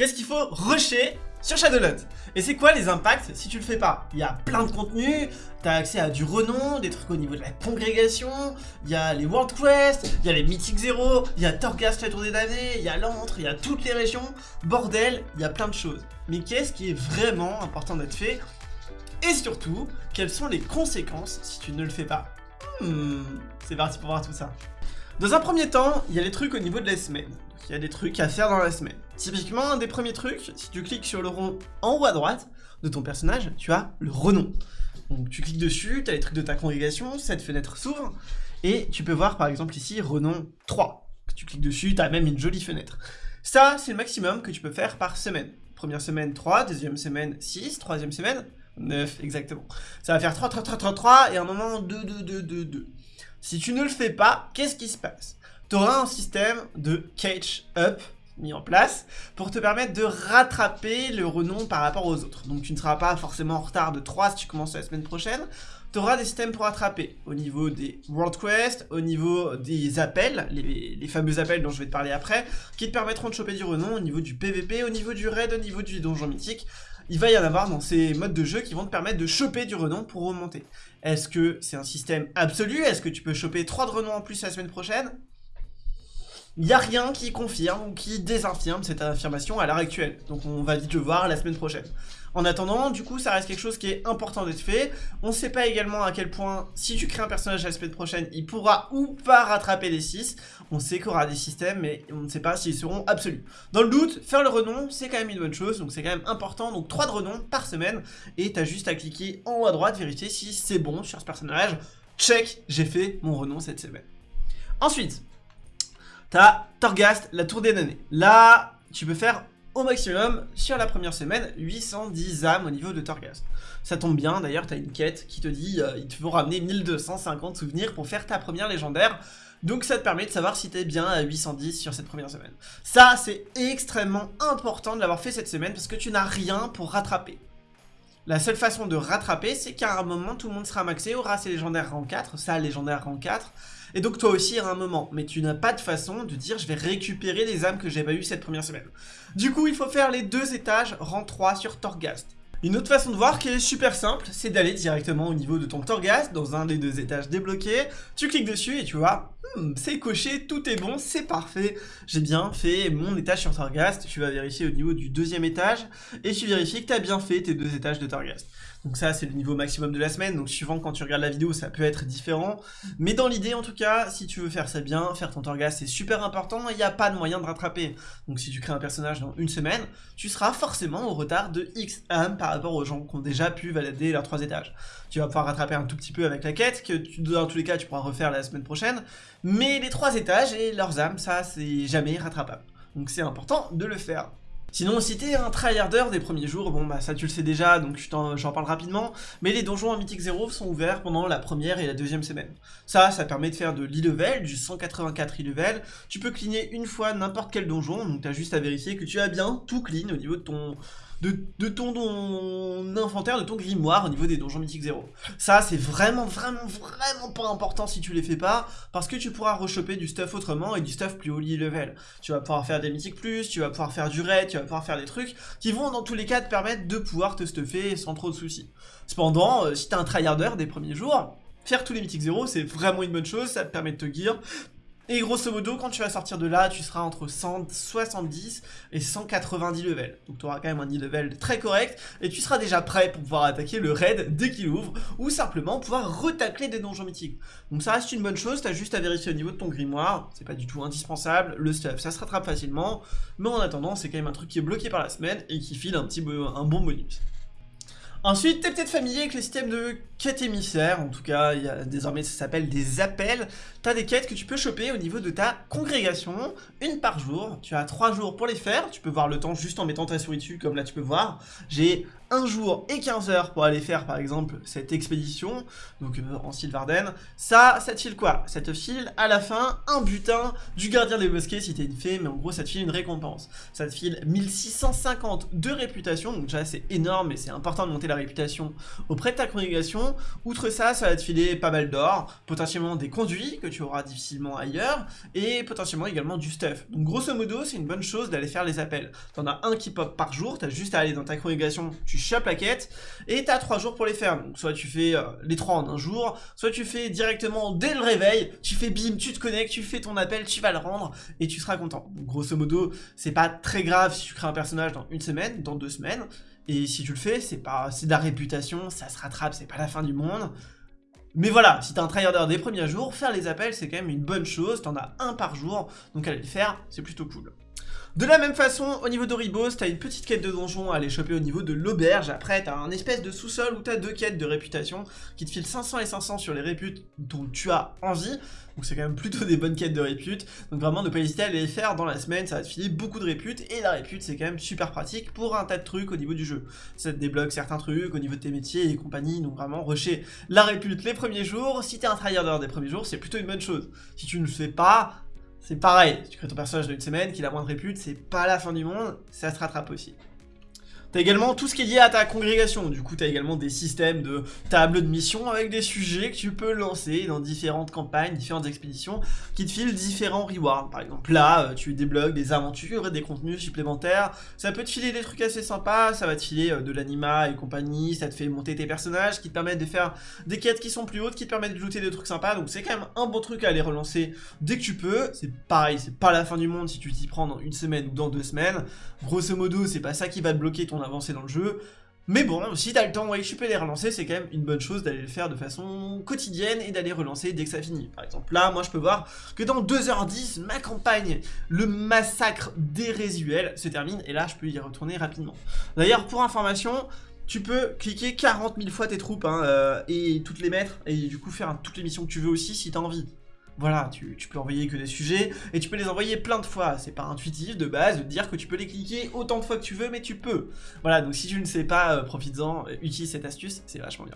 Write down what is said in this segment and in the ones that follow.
qu'est-ce qu'il faut rusher sur Shadowlands. Et c'est quoi les impacts si tu le fais pas? Il y a plein de contenus, t'as accès à du renom, des trucs au niveau de la congrégation, il y a les World Quest, il y a les Mythic Zero, il y a Torghast la tournée d'année, il y a l'antre, il y a toutes les régions, bordel, il y a plein de choses. Mais qu'est-ce qui est vraiment important d'être fait? Et surtout, quelles sont les conséquences si tu ne le fais pas? Hmm, C'est parti pour voir tout ça. Dans un premier temps, il y a les trucs au niveau de la semaine. Il y a des trucs à faire dans la semaine. Typiquement, un des premiers trucs, si tu cliques sur le rond en haut à droite de ton personnage, tu as le renom. Donc tu cliques dessus, tu as les trucs de ta congrégation, cette fenêtre s'ouvre, et tu peux voir par exemple ici renom 3. Tu cliques dessus, tu as même une jolie fenêtre. Ça, c'est le maximum que tu peux faire par semaine. Première semaine 3, deuxième semaine 6, troisième semaine 9, exactement. Ça va faire 3, 3, 3, 3, 3, et à un moment 2, 2, 2, 2, 2. Si tu ne le fais pas, qu'est-ce qui se passe? Tu auras un système de catch up mis en place pour te permettre de rattraper le renom par rapport aux autres. Donc tu ne seras pas forcément en retard de 3 si tu commences la semaine prochaine. Tu auras des systèmes pour rattraper au niveau des World Quest, au niveau des appels, les, fameux appels dont je vais te parler après, qui te permettront de choper du renom au niveau du PVP, au niveau du raid, au niveau du donjon mythique. Il va y en avoir dans ces modes de jeu qui vont te permettre de choper du renom pour remonter. Est-ce que c'est un système absolu? Est-ce que tu peux choper 3 de renom en plus la semaine prochaine? Il n'y a rien qui confirme ou qui désinfirme cette affirmation à l'heure actuelle. Donc on va vite le voir la semaine prochaine. En attendant, du coup, ça reste quelque chose qui est important d'être fait. On ne sait pas également à quel point, si tu crées un personnage la semaine prochaine, il pourra ou pas rattraper les 6. On sait qu'il y aura des systèmes, mais on ne sait pas s'ils seront absolus. Dans le doute, faire le renom, c'est quand même une bonne chose, donc c'est quand même important. Donc 3 de renom par semaine, et tu juste à cliquer en haut à droite, vérifier si c'est bon sur ce personnage. Check, j'ai fait mon renom cette semaine. Ensuite, T'as Torghast, la tour des années. Là, tu peux faire au maximum, sur la première semaine, 810 âmes au niveau de Torghast. Ça tombe bien, d'ailleurs, t'as une quête qui te dit euh, il te faut ramener 1250 souvenirs pour faire ta première légendaire. Donc ça te permet de savoir si t'es bien à 810 sur cette première semaine. Ça, c'est extrêmement important de l'avoir fait cette semaine parce que tu n'as rien pour rattraper. La seule façon de rattraper, c'est qu'à un moment, tout le monde sera maxé, aura ses légendaires rang 4, ça, légendaire rang 4, et donc toi aussi, à un moment. Mais tu n'as pas de façon de dire, je vais récupérer les âmes que j'ai pas eues cette première semaine. Du coup, il faut faire les deux étages rang 3 sur Torghast. Une autre façon de voir qui est super simple, c'est d'aller directement au niveau de ton Torghast, dans un des deux étages débloqués, tu cliques dessus et tu vois, hmm, c'est coché, tout est bon, c'est parfait, j'ai bien fait mon étage sur Torghast, tu vas vérifier au niveau du deuxième étage, et tu vérifies que tu as bien fait tes deux étages de Torghast. Donc ça, c'est le niveau maximum de la semaine. Donc suivant quand tu regardes la vidéo, ça peut être différent. Mais dans l'idée, en tout cas, si tu veux faire ça bien, faire ton Torghast, c'est super important. Il n'y a pas de moyen de rattraper. Donc si tu crées un personnage dans une semaine, tu seras forcément au retard de X âmes par rapport aux gens qui ont déjà pu valider leurs trois étages. Tu vas pouvoir rattraper un tout petit peu avec la quête, que dans tous les cas, tu pourras refaire la semaine prochaine. Mais les trois étages et leurs âmes, ça, c'est jamais rattrapable. Donc c'est important de le faire. Sinon, si t'es un tryharder des premiers jours, bon bah ça tu le sais déjà, donc j'en parle rapidement, mais les donjons en Mythic 0 sont ouverts pendant la première et la deuxième semaine. Ça, ça permet de faire de l'e-level, du 184 e-level, tu peux cleaner une fois n'importe quel donjon, donc t'as juste à vérifier que tu as bien tout clean au niveau de ton de, ton, inventaire, de ton grimoire au niveau des donjons mythiques 0. Ça, c'est vraiment, vraiment, vraiment pas important si tu les fais pas, parce que tu pourras rechoper du stuff autrement et du stuff plus haut level. Tu vas pouvoir faire des mythiques plus, tu vas pouvoir faire du raid, tu vas pouvoir faire des trucs qui vont dans tous les cas te permettre de pouvoir te stuffer sans trop de soucis. Cependant, euh, si t'es un tryharder des premiers jours, faire tous les mythiques 0, c'est vraiment une bonne chose, ça te permet de te gear, et grosso modo, quand tu vas sortir de là, tu seras entre 170 et 190 levels. Donc tu auras quand même un level très correct, et tu seras déjà prêt pour pouvoir attaquer le raid dès qu'il ouvre, ou simplement pouvoir retacler des donjons mythiques. Donc ça reste une bonne chose, t'as juste à vérifier au niveau de ton grimoire, c'est pas du tout indispensable, le stuff ça se rattrape facilement, mais en attendant, c'est quand même un truc qui est bloqué par la semaine, et qui file un petit un bon bonus. Ensuite, t'es peut-être familier avec le système de quête émissaire, en tout cas, désormais ça s'appelle des appels. T'as des quêtes que tu peux choper au niveau de ta congrégation, une par jour. Tu as trois jours pour les faire, tu peux voir le temps juste en mettant ta souris dessus, comme là tu peux voir. J'ai 1 jour et 15 heures pour aller faire par exemple cette expédition, donc euh, en Sylvarden, ça, ça te file quoi? Ça te file à la fin un butin du gardien des bosquets si t'es une fée, mais en gros ça te file une récompense. Ça te file 1650 de réputation, donc déjà c'est énorme mais c'est important de monter la réputation auprès de ta congrégation. Outre ça, ça va te filer pas mal d'or, potentiellement des conduits que tu auras difficilement ailleurs, et potentiellement également du stuff. Donc grosso modo, c'est une bonne chose d'aller faire les appels. T'en as un qui pop par jour, t'as juste à aller dans ta congrégation, tu chopes la quête, et t'as trois jours pour les faire. Donc soit tu fais euh, les trois en un jour, soit tu fais directement dès le réveil, tu fais bim, tu te connectes, tu fais ton appel, tu vas le rendre, et tu seras content. Grosso modo, c'est pas très grave si tu crées un personnage dans une semaine, dans deux semaines, et si tu le fais, c'est pas, c'est de la réputation, ça se rattrape, c'est pas la fin du monde. Mais voilà, si t'es un tryharder des premiers jours, faire les appels c'est quand même une bonne chose, t'en as un par jour, donc aller le faire, c'est plutôt cool. De la même façon, au niveau d'Oribos, t'as une petite quête de donjon à aller choper au niveau de l'auberge. Après, t'as un espèce de sous-sol où t'as deux quêtes de réputation qui te filent 500 et 500 sur les réputes dont tu as envie. Donc c'est quand même plutôt des bonnes quêtes de répute. Donc vraiment, ne pas hésiter à les faire dans la semaine, ça va te filer beaucoup de répute. Et la répute, c'est quand même super pratique pour un tas de trucs au niveau du jeu. Ça te débloque certains trucs au niveau de tes métiers et compagnie. Donc vraiment, rusher la répute les premiers jours. Si t'es un tryharder des premiers jours, c'est plutôt une bonne chose. Si tu ne le fais pas, c'est pareil, tu crées ton personnage d'une semaine, qu'il a moins de répute, c'est pas la fin du monde, ça se rattrape aussi. T'as également tout ce qui est lié à ta congrégation, du coup t'as également des systèmes de tables de mission avec des sujets que tu peux lancer dans différentes campagnes, différentes expéditions, qui te filent différents rewards. Par exemple là, euh, tu débloques des aventures, des contenus supplémentaires, ça peut te filer des trucs assez sympas, ça va te filer euh, de l'anima et compagnie, ça te fait monter tes personnages, qui te permettent de faire des quêtes qui sont plus hautes, qui te permettent de looter des trucs sympas, donc c'est quand même un bon truc à aller relancer dès que tu peux, c'est pareil, c'est pas la fin du monde si tu t'y prends dans une semaine ou dans deux semaines, grosso modo c'est pas ça qui va te bloquer ton avancer dans le jeu. Mais bon, si t'as le temps, ouais, peux les relancer, c'est quand même une bonne chose d'aller le faire de façon quotidienne et d'aller relancer dès que ça finit. Par exemple, là, moi je peux voir que dans 2h10, ma campagne, le massacre des résuels, se termine, et là je peux y retourner rapidement. D'ailleurs, pour information, tu peux cliquer 40 000 fois tes troupes, hein, euh, et toutes les mettre, et du coup faire toutes les missions que tu veux aussi si t'as envie. Voilà, tu, peux envoyer que des sujets, et tu peux les envoyer plein de fois. C'est pas intuitif de base de dire que tu peux les cliquer autant de fois que tu veux, mais tu peux. Voilà, donc si tu ne sais pas, euh, profites-en, euh, utilise cette astuce, c'est vachement bien.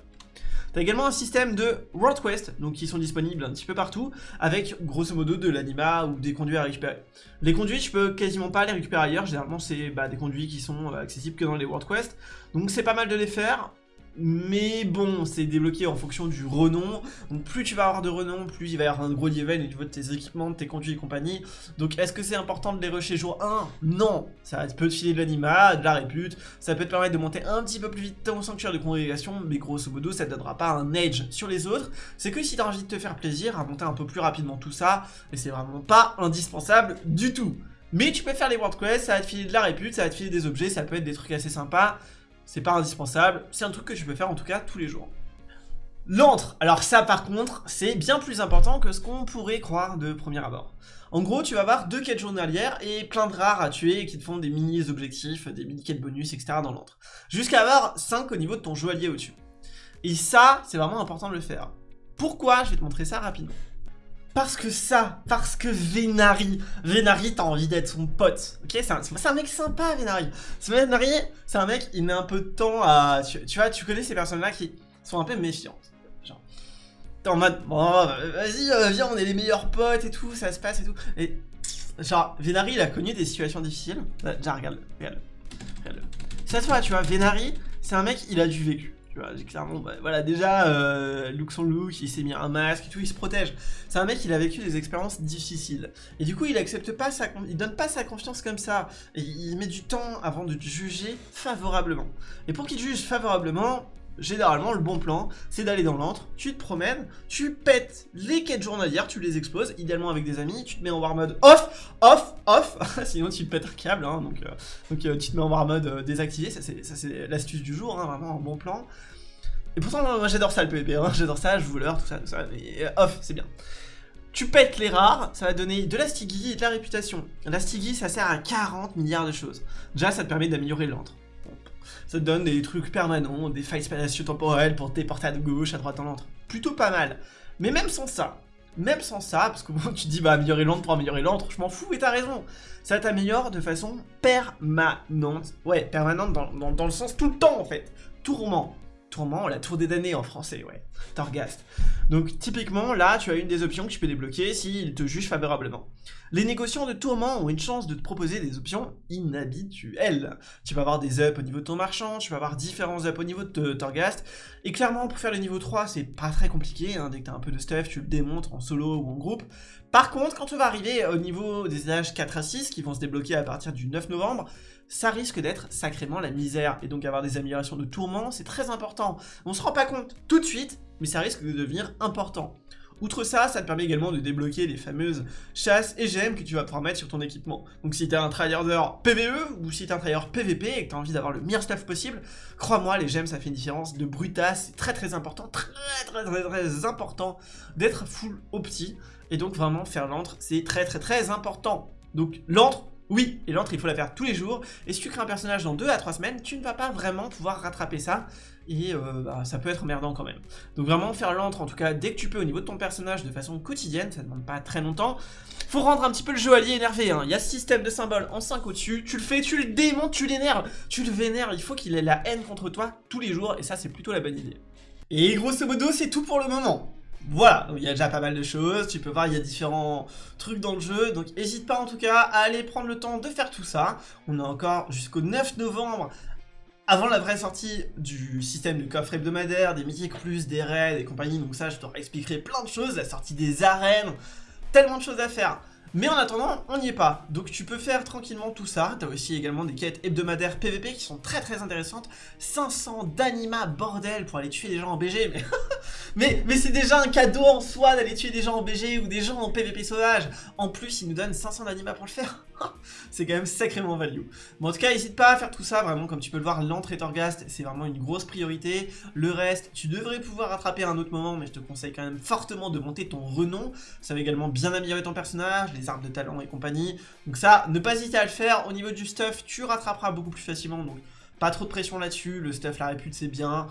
T'as également un système de World Quest, donc qui sont disponibles un petit peu partout, avec grosso modo de l'anima ou des conduits à récupérer. Les conduits, je peux quasiment pas les récupérer ailleurs, généralement c'est bah, des conduits qui sont euh, accessibles que dans les World Quest, donc c'est pas mal de les faire. Mais bon, c'est débloqué en fonction du renom. Donc plus tu vas avoir de renom, plus il va y avoir un gros level au niveau de tes équipements, de tes conduits et compagnie. Donc est-ce que c'est important de les rusher jour 1 Non Ça peut te filer de l'anima, de la répute, ça peut te permettre de monter un petit peu plus vite ton sanctuaire de congrégation, mais grosso modo ça te donnera pas un edge sur les autres. C'est que si t'as envie de te faire plaisir à monter un peu plus rapidement tout ça, et c'est vraiment pas indispensable du tout. Mais tu peux faire les world quests, ça va te filer de la répute, ça va te filer des objets, ça peut être des trucs assez sympas c'est pas indispensable, c'est un truc que tu peux faire en tout cas tous les jours. L'antre, alors ça par contre, c'est bien plus important que ce qu'on pourrait croire de premier abord. En gros, tu vas avoir deux quêtes journalières et plein de rares à tuer qui te font des mini-objectifs, des mini-quêtes bonus, etc. dans l'antre. Jusqu'à avoir 5 au niveau de ton joaillier au-dessus. Et ça, c'est vraiment important de le faire. Pourquoi? Je vais te montrer ça rapidement. Parce que ça, parce que Vénari, Vénari, t'as envie d'être son pote, ok? C'est un, mec sympa, Vénari. Vénari, c'est un mec, il met un peu de temps à... Tu, vois, tu connais ces personnes-là qui sont un peu méfiantes. Genre, t'es en mode, bon, vas-y, euh, viens, on est les meilleurs potes et tout, ça se passe et tout. Et, genre, Vénari, il a connu des situations difficiles. Genre, regarde, regarde, regarde. Cette fois, tu vois, Vénari, c'est un mec, il a du vécu. Tu vois, clairement, bah, voilà, déjà, euh, look son look, il s'est mis un masque et tout, il se protège. C'est un mec, il a vécu des expériences difficiles. Et du coup, il accepte pas sa, il donne pas sa confiance comme ça. Et il met du temps avant de juger favorablement. Et pour qu'il juge favorablement, généralement, le bon plan, c'est d'aller dans l'antre, tu te promènes, tu pètes les quêtes journalières, tu les exploses, idéalement avec des amis, tu te mets en war mode off, off, off, sinon tu te pètes un câble, hein, donc, euh, donc euh, tu te mets en war mode euh, désactivé, ça c'est l'astuce du jour, hein, vraiment un bon plan. Et pourtant, j'adore ça le PvP, hein, j'adore ça, je voleur, tout ça, tout ça, mais off, c'est bien. Tu pètes les rares, ça va donner de la Stiggy et de la réputation. La Stiggy, ça sert à 40 milliards de choses. Déjà, ça te permet d'améliorer l'antre ça te donne des trucs permanents, des failles spatio-temporelles pour te déporter à gauche, à droite, en l'entre. Plutôt pas mal. Mais même sans ça, même sans ça, parce que tu dis, bah, améliorer l'antre pour améliorer l'antre, je m'en fous, et t'as raison. Ça t'améliore de façon permanente. Ouais, permanente dans, dans le sens tout le temps, en fait. Tourment. Tourment, la tour des damnés en français, ouais. Torghast. Donc typiquement, là, tu as une des options que tu peux débloquer s'il te juge favorablement. Les négociants de tourment ont une chance de te proposer des options inhabituelles. Tu vas avoir des ups au niveau de ton marchand, tu vas avoir différents ups au niveau de Torghast, et clairement, pour faire le niveau 3, c'est pas très compliqué, hein. dès que tu as un peu de stuff, tu le démontres en solo ou en groupe. Par contre, quand tu vas arriver au niveau des âges 4 à 6, qui vont se débloquer à partir du 9 novembre, ça risque d'être sacrément la misère. Et donc avoir des améliorations de tourment, c'est très important. On se rend pas compte tout de suite, mais ça risque de devenir important. Outre ça, ça te permet également de débloquer les fameuses chasses et gemmes que tu vas pouvoir mettre sur ton équipement. Donc si t'es un tryharder PVE ou si t'es un tryharder PVP et que t'as envie d'avoir le meilleur stuff possible, crois-moi, les gemmes ça fait une différence de brutasse, c'est très très important, très très très important d'être full opti. Et donc vraiment faire l'antre, c'est très très très important. Donc l'antre, oui, et l'entre, il faut la faire tous les jours. Et si tu crées un personnage dans 2 à 3 semaines, tu ne vas pas vraiment pouvoir rattraper ça. Et euh, bah, ça peut être merdant quand même. Donc vraiment, faire l'entre, en tout cas, dès que tu peux, au niveau de ton personnage, de façon quotidienne, ça ne demande pas très longtemps. Faut rendre un petit peu le allié énervé. Hein. Il y a ce système de symboles en 5 au-dessus. Tu le fais, tu le démontes, tu l'énerves, tu le vénères. Il faut qu'il ait la haine contre toi tous les jours. Et ça, c'est plutôt la bonne idée. Et grosso modo, c'est tout pour le moment. Voilà, il y a déjà pas mal de choses, tu peux voir, il y a différents trucs dans le jeu, donc n'hésite pas en tout cas à aller prendre le temps de faire tout ça. On a encore jusqu'au 9 novembre, avant la vraie sortie du système de coffre hebdomadaire, des mythiques plus, des raids et compagnie, donc ça je te expliquerai plein de choses, la sortie des arènes, tellement de choses à faire. Mais en attendant, on n'y est pas. Donc tu peux faire tranquillement tout ça. T'as aussi également des quêtes hebdomadaires PVP qui sont très très intéressantes. 500 d'anima, bordel, pour aller tuer des gens en BG. Mais, mais, c'est déjà un cadeau en soi d'aller tuer des gens en BG ou des gens en PVP sauvage. En plus, ils nous donnent 500 d'anima pour le faire. c'est quand même sacrément value. En tout cas, n'hésite pas à faire tout ça. Vraiment, comme tu peux le voir, l'entrée Torghast, c'est vraiment une grosse priorité. Le reste, tu devrais pouvoir rattraper à un autre moment, mais je te conseille quand même fortement de monter ton renom. Ça va également bien améliorer ton personnage, les arbres de talent et compagnie. Donc ça, ne pas hésiter à le faire. Au niveau du stuff, tu rattraperas beaucoup plus facilement. Donc pas trop de pression là-dessus. Le stuff, la répute, c'est bien.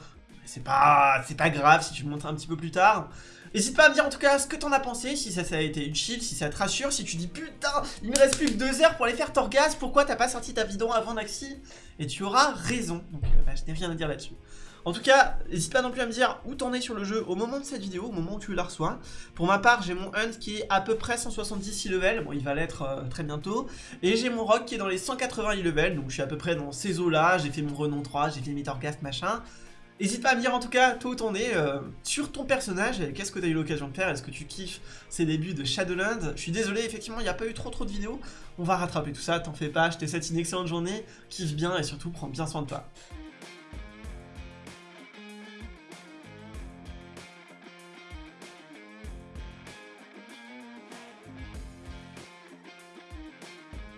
C'est pas, pas grave si tu le montres un petit peu plus tard. N'hésite pas à me dire en tout cas ce que t'en as pensé, si ça, a été utile, si ça te rassure, si tu dis putain, il me reste plus que deux heures pour aller faire Torgas, pourquoi t'as pas sorti ta vidéo avant Naxi? Et tu auras raison, donc euh, bah, je n'ai rien à dire là-dessus. En tout cas, n'hésite pas non plus à me dire où t'en es sur le jeu au moment de cette vidéo, au moment où tu la reçois. Pour ma part, j'ai mon Hunt qui est à peu près 170 level, bon il va l'être euh, très bientôt. Et j'ai mon Rock qui est dans les 180 level, donc je suis à peu près dans ces eaux-là, j'ai fait mon Renom 3, j'ai fait mes Torghast machin. N'hésite pas à me dire en tout cas, toi où t'en es, euh, sur ton personnage, qu'est-ce que t'as eu l'occasion de faire, est-ce que tu kiffes ces débuts de Shadowlands Je suis désolé, effectivement, il n'y a pas eu trop trop de vidéos, on va rattraper tout ça, t'en fais pas, je te souhaite une excellente journée, kiffe bien et surtout prends bien soin de toi.